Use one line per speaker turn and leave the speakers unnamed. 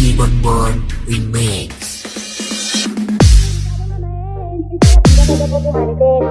DJ Born Remix
Thank you.